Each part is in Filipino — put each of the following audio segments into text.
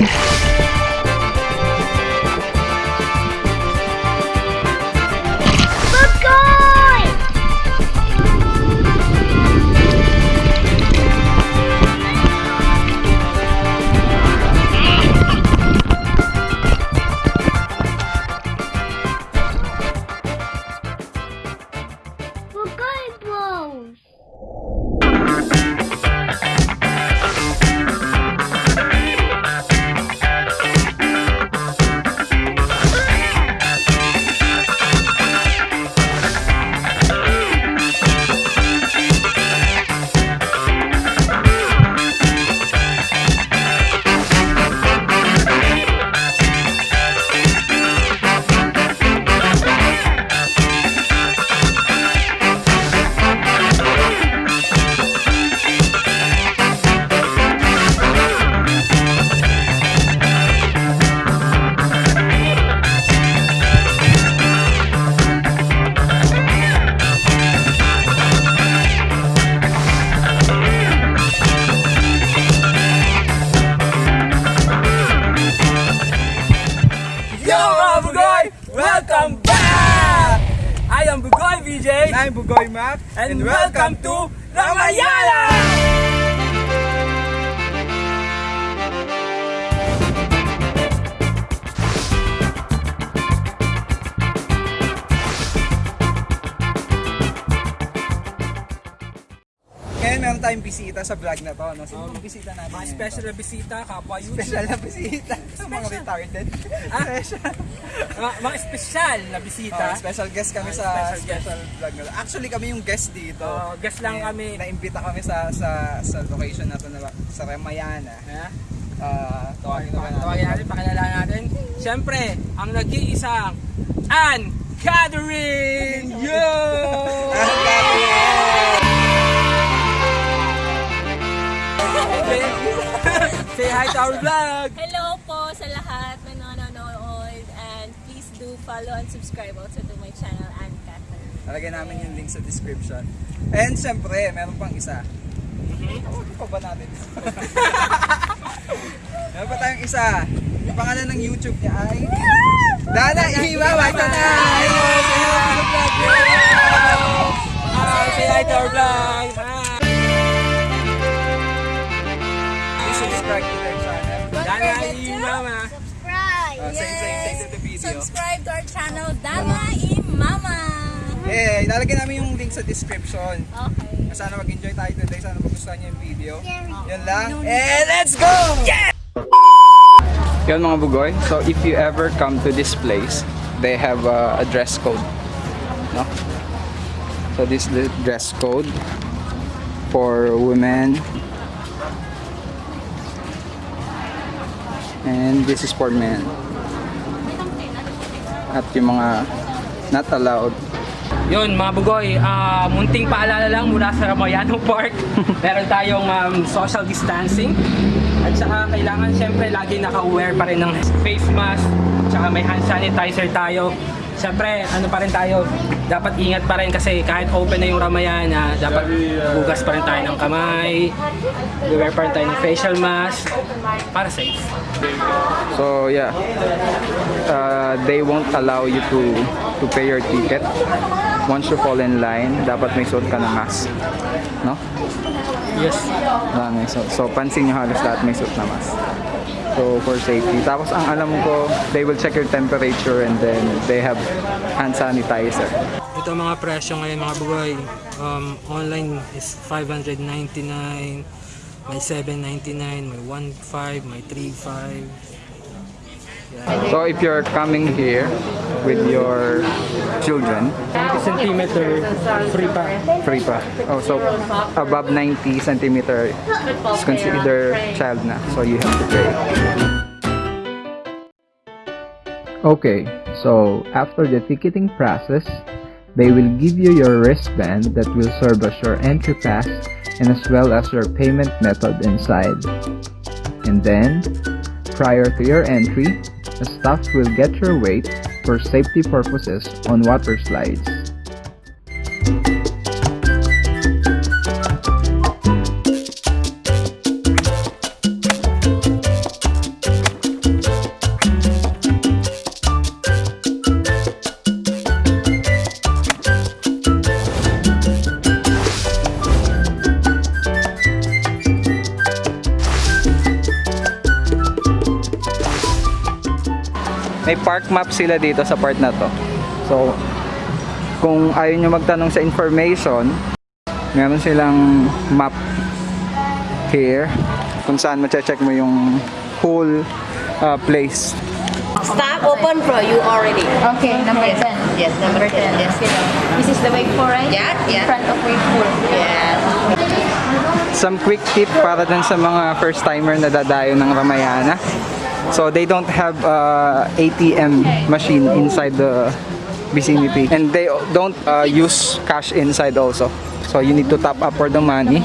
Bugoy! Mac and welcome to Ramayana! Tayong bisita sa vlog na to. No? Sino yung bisita natin? Mga special na bisita, kapwa YouTube. Special na bisita. Sa mga retarded. Ah? Special. Mga, mga special na bisita. Oh, special guest kami Oh, sa special special, vlog na to. Actually kami yung guest dito. Oh, guest lang Eh, kami. Naimbita kami sa sa sa location na to na sa Ramayana. Ha? Ah, tawagin naman natin. Tawagin natin, pakilala natin. Siyempre, ang nag-iisang Ann Catherine! Yo! Say, say hi to our vlog! Hello po sa lahat na nanonood and please do follow and subscribe also to my channel and Catherine. Lalagyan namin yung link sa description. And syempre, meron pang isa. Tawagin pa ba natin? meron pa tayong isa. Yung pangalan ng YouTube niya ay... Dana na! Hello! Say hello to the vlog! Hi, say hi to our vlog! Their channel. Dana y Mama! Subscribe! Uh, same, same, same to the video. Subscribe to our channel, Dama i Mama! Eh, ilalagay namin yung link sa description. Okay. Sana mag-enjoy tayo today. Sana magustuhan niyo yung video. Yan lang. And let's go! Yeah! Yan mga bugoy. So if you ever come to this place, they have uh, a dress code. No? So this is the dress code for women. And this is for men. At yung mga not allowed Yun mga bugoy, ah, munting paalala lang mula sa Ramayano Park. Meron tayong um, social distancing. At saka kailangan syempre lagi naka-wear pa rin ng face mask. Tsaka may hand sanitizer tayo. Syempre, ano pa rin tayo, dapat ingat pa rin kasi kahit open na yung Ramayana, dapat hugas pa rin tayo ng kamay, wear pa rin tayo ng facial mask para safe. So yeah, uh, they won't allow you to to pay your ticket. Once you fall in line, dapat may suot ka ng mask. No? Yes. Ah, suot. So pansin nyo halos lahat may suot na mask. So for safety. Tapos ang alam ko, they will check your temperature and then they have hand sanitizer. Ito mga presyo ngayon mga bugoy. Um, online is 599, may 799, may 15, may 35. So if you're coming here with your children, 20 centimeter, free pa. free pa. Oh, so above 90 centimeter is considered child na. So you have to pay. Okay, so after the ticketing process, they will give you your wristband that will serve as your entry pass and as well as your payment method inside. And then, prior to your entry, the staff will get your weight for safety purposes on water slides. May park map sila dito sa part na to. So, kung ayaw nyo magtanong sa information, meron silang map here kung saan mache-check mo yung whole uh, place. Stop open for you already. Okay, number 10. Yes, number 10. Yes. This is the wake for right? Yeah, In yeah. front of wake for. Yes. Some quick tip para dun sa mga first timer na dadayo ng Ramayana. So they don't have uh, ATM machine inside the vicinity and they don't uh, use cash inside also. So you need to top up for the money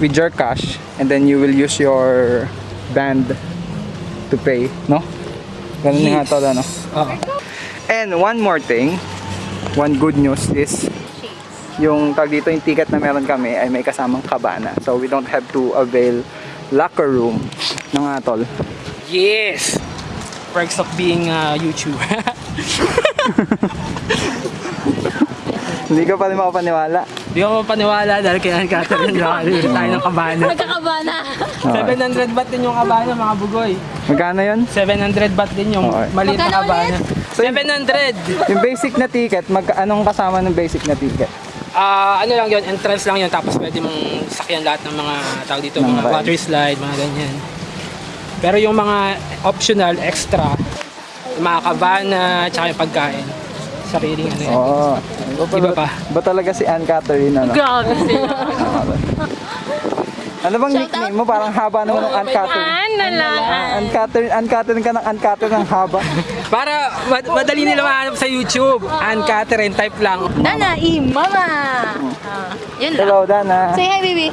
with your cash and then you will use your band to pay, no? Ganun nga Yes. tol, ano? Oo. And one more thing, one good news is yung tag dito yung ticket na meron kami ay may kasamang kabana. So we don't have to avail locker room ng atol. Yes! Perks of being a YouTuber. Hindi ka pa rin makapaniwala. Di ako mapaniwala dahil kay Ann Catherine nakalimutan tayo ng kabana. Nagkakabana. 700 baht din yung kabana mga bugoy. Magkano yun? 700 baht din yung Okay. maliit na kabana. 700! Yung basic na ticket, mag anong kasama ng basic na ticket? Ah, ano lang yun, entrance lang yun tapos pwede mong sakyan lahat ng mga tao dito, Mga mga rides. water slide, mga ganyan. Pero yung mga optional, extra, yung mga kabana, tsaka yung pagkain. Sariling ano yan. Oo. Iba pa. Ba talaga si Ann Catherine ano? Grabe sila. Ano bang nickname mo? Parang haba naman ng Ann Catherine. Ano na lang. Ah, Ann Catherine, Ann Catherine ka ng Ann Catherine ang haba. Para mad- madali nila mahanap sa YouTube. Ann Catherine, type lang. Nana, i mama. Ah, yun lang. Hello, Dana. Say hi, baby.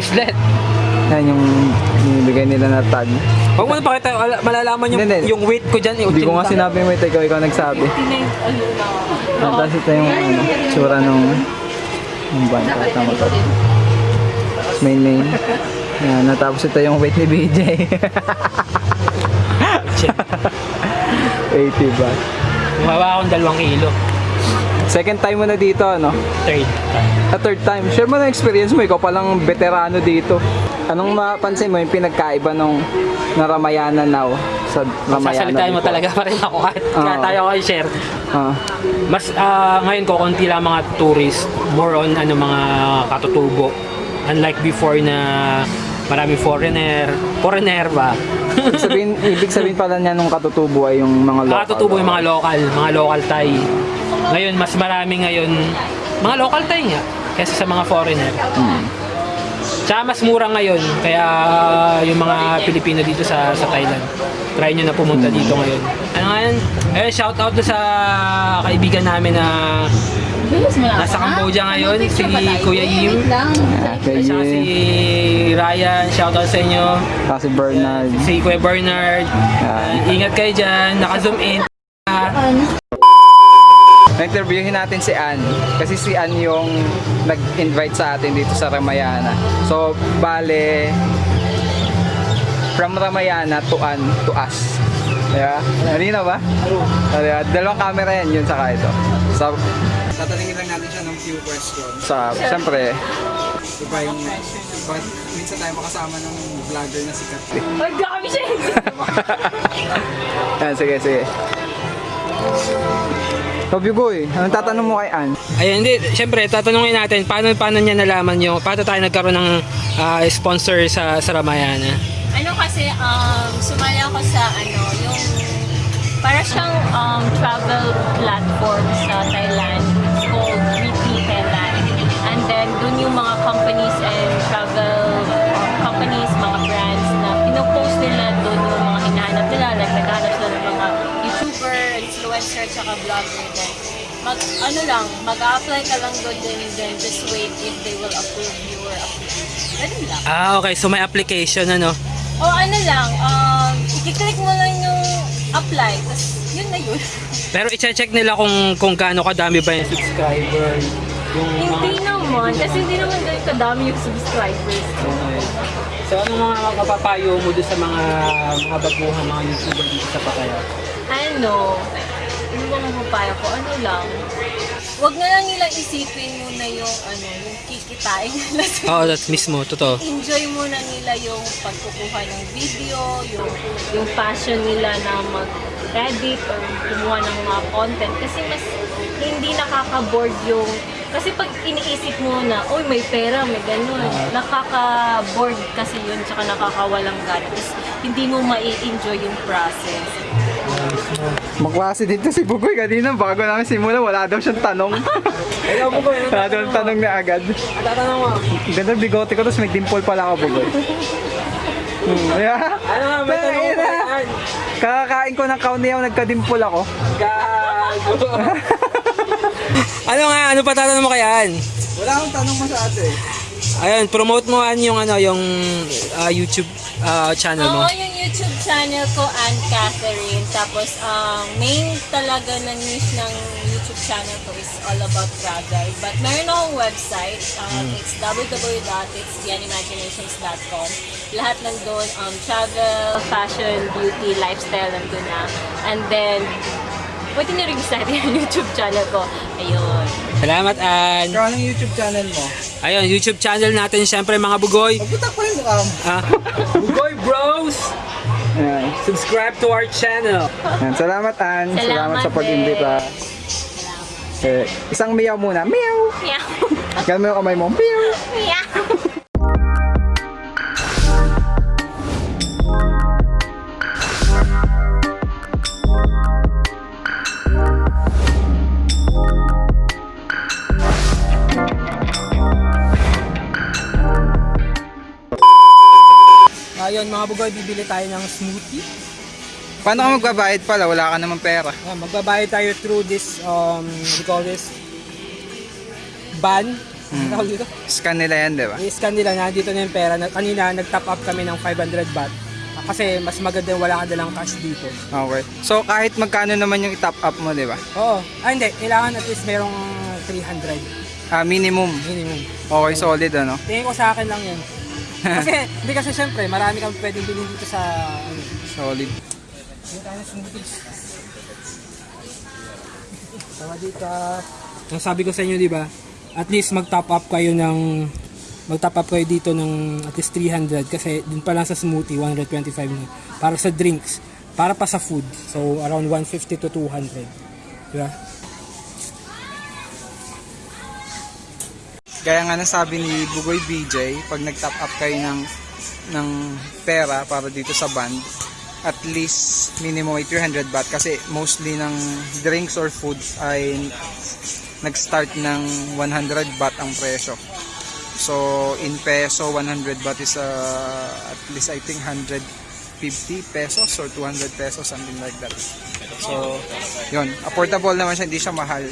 Bracelet. Yan yung binibigay nila na tag. Huwag mo na pakita, ala- malalaman yung, Hindi, yung weight ko dyan. Hindi ko nga sinabi mo ito, ikaw, ikaw nagsabi. Yan, Tapos ito yung ano, tsura nung yung band. Tama to. May name. Yan, natapos ito yung weight ni BJ. 80 ba? Humawa akong dalawang kilo. Second time mo na dito, ano? Third. A third time. Share mo na experience mo, ikaw palang veterano dito. Anong mapansin mo yung pinagkaiba nung na Ramayana now sa Ramayana Sasalitain mo before? talaga pa rin ako kahit kaya Oo. tayo kayo share. Ah. Mas ah, ngayon ko konti lang mga tourist, more on ano mga katutubo. Unlike before na marami foreigner, foreigner ba? Ibig sabihin, ibig sabihin pala niya nung katutubo ay yung mga local. Katutubo yung mga local, mga local Thai. Ngayon mas marami ngayon mga local Thai nga kaysa sa mga foreigner. Tsaka mas mura ngayon, kaya yung mga Pilipino dito sa sa Thailand. Try nyo na pumunta dito ngayon. Ano nga yan? Eh, shout out sa kaibigan namin na nasa Cambodia ngayon, si Kuya Yim. Ah, kay At saka si Ryan, shout out sa inyo. Kasi Bernard. Si Kuya Bernard. Ingat kayo dyan, naka-zoom in. Na-interviewin natin si Ann. Kasi si Ann yung nag-invite sa atin dito sa Ramayana. So, bale, from Ramayana to Ann to us. Diba? Halina ba? Diba? Dalawang camera yan, yun saka ito. So, tatanungin lang natin siya ng few questions. Sa, siyempre, diba yung, bakit minsan tayo makasama ng vlogger na sikat. Ay, grabe siya. Yan, sige, sige. Kabyugoy, anong tatanong mo kay Ann? Ayun, hindi. Siyempre, tatanungin natin, paano, paano niya nalaman yung, paano tayo nagkaroon ng ah, sponsor sa, sa Ramayana? Ano kasi, um, sumali ako sa ano, yung para siyang um, travel platform sa Thailand. Called Weekly Thailand. And then, dun yung mga companies and travel um, companies, mga brands na pinopost nila dun yung mga hinahanap nila. Like, naghahanap sila ng mga YouTuber, influencer, tsaka vlogger. Then, mag, ano lang, mag-apply ka lang doon din, then just wait if they will approve you or approve. Ganun lang. Ah, okay. So may application ano? O ano lang, um, i-click mo lang yung apply, tapos yun na yun. Pero i-check nila kung kung gaano kadami ba yung subscriber. Yung hindi naman, kasi hindi naman ganun kadami yung subscribers. Okay. So ano mga mapapayo mo doon sa mga mga baguhang mga YouTuber dito sa Pacaya? Ano, ano ba mapapayo ko? Ano lang, wag na lang nilang isipin muna yung ano, yung kikitain nila sa Oo, that mismo. Totoo. enjoy muna nila yung pagkukuha ng video, yung yung passion nila na mag-edit or kumuha ng mga content kasi mas hindi nakaka-board yung kasi pag iniisip mo na, oy may pera, may ganun, nakaka-board kasi yun, tsaka nakakawalang gana. Tapos hindi mo mai-enjoy yung process. Maklase dito si Bugoy kanina bago namin simula wala daw siyang tanong. Ayaw yun. wala daw siyang tanong na agad. Tatanong mo. Ganda bigote ko tapos may dimple pala ako Bugoy. Hmm, yeah. Ano nga, may tanong ko. Kakakain ko ng kaun niya nagka-dimple ako. Gago. ano nga, ano pa tatanong mo kayaan? Wala akong tanong masyado eh. Ayun, promote mo an yung ano, yung ah, YouTube ah, channel mo. Oo, yung YouTube channel ko, Ann Catherine. Tapos, ang main talaga na niche ng YouTube channel ko is all about travel. But meron akong website. Um, It's www.itstheanimaginations.com. Lahat nandun, um, travel, fashion, beauty, lifestyle, nandun na. And then, pwede nyo rin yung YouTube channel ko. Ayun. Salamat, An. Ikaw anong YouTube channel mo? Ayun, YouTube channel natin, syempre mga bugoy. Magbutak pa rin mukha mo. Ah, bugoy Bros! Ayan. Subscribe to our channel. Ayan. Salamat Ann. Salamat, Salamat sa pag-imbita. Eh, isang meow muna. Meow! Meow. Ganun mo yung kamay mo. Meow! Meow. Mga bugoy, bibili tayo ng smoothie. Paano ka magbabayad pala? Wala ka naman pera. Ayan, magbabayad tayo through this, um, you call this? Ban. Ano tawag dito? Scan nila yan, di ba? I-scan nila na dito na yung pera. Na, kanina, nag-top up kami ng 500 baht. Ah, Kasi mas maganda yung wala ka dalang cash dito. Okay. So, kahit magkano naman yung i-top up mo, di ba? Oo. Ah, hindi. Kailangan at least merong 300 Ah, minimum. minimum. Okay, solid ano? Tingin ko sa akin lang yun. Kasi, hindi kasi syempre, marami kang pwedeng bilhin dito sa, ano, Solid. Dito tayo. Tawa dito. Ang sabi ko sa inyo, di ba? At least mag-top up kayo ng mag-top up kayo dito ng at least 300 kasi din pa lang sa smoothie 125 na. Para sa drinks, para pa sa food. So around 150 to 200. Di ba? Gaya nga nasabi ni Bugoy BJ, pag nag-top up kayo ng, ng pera para dito sa band, at least minimum ay 300 baht kasi mostly ng drinks or foods ay nag-start ng 100 baht ang presyo. So, in peso, 100 baht is uh, at least I think 150 pesos or 200 pesos, something like that. So, yun. Affordable naman siya, hindi siya mahal.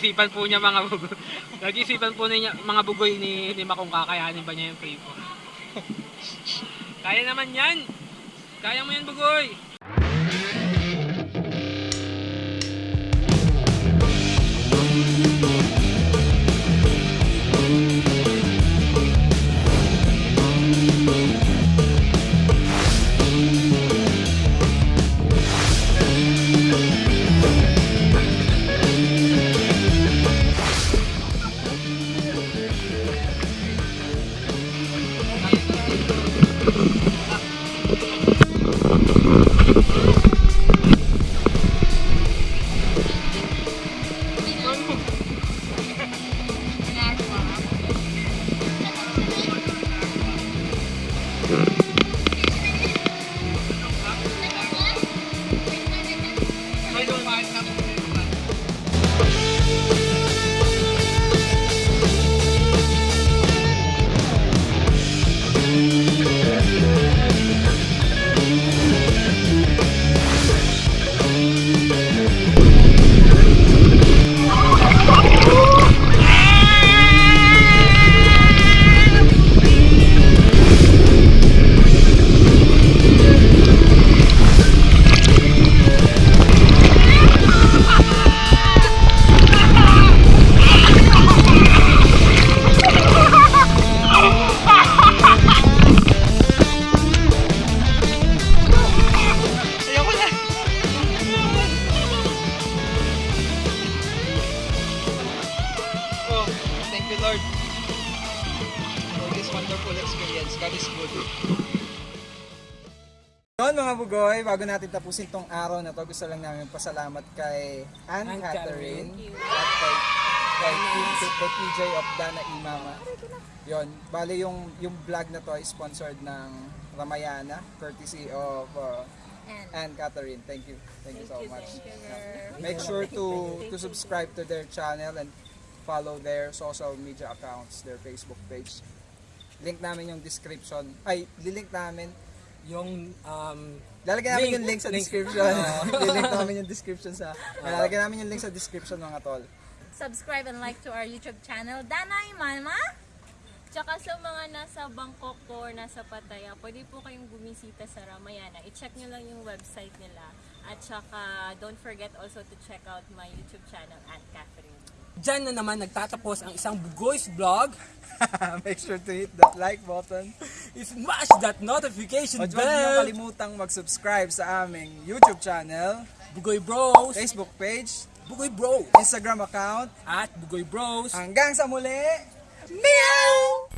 Pinag-iisipan po niya mga bugoy. Pinag-iisipan po niya mga bugoy ni, ni Makong kakayanin ba niya yung free po. Kaya naman yan! Kaya mo yan bugoy! Bago natin tapusin tong araw na to, gusto lang namin pasalamat kay Anne, Ann Catherine at kay, kay, kay, kay PJ of Dana Imama. Yun, bali yung, yung vlog na to ay sponsored ng Ramayana, courtesy of uh, Anne Catherine. Thank you. Thank you so much. Make sure to to subscribe to their channel and follow their social media accounts, their Facebook page. Link namin yung description. Ay, lilink namin. Yung um, Lalagyan namin Link. yung link sa Link. description. lilink namin yung description sa... Lalagyan namin yung link sa description mga tol. Subscribe and like to our YouTube channel, Danay Mama. Tsaka sa mga nasa Bangkok po or nasa Pattaya, pwede po kayong bumisita sa Ramayana. I-check nyo lang yung website nila. At tsaka, don't forget also to check out my YouTube channel, Aunt Catherine. Diyan na naman nagtatapos ang isang Bugoy's vlog. Make sure to hit that like button. Smash that notification At huwag niyo bell. kalimutang mag-subscribe sa aming YouTube channel, Bugoy Bros. Facebook page, Bugoy Bros. Instagram account. At Bugoy Bros. Hanggang sa muli, meow!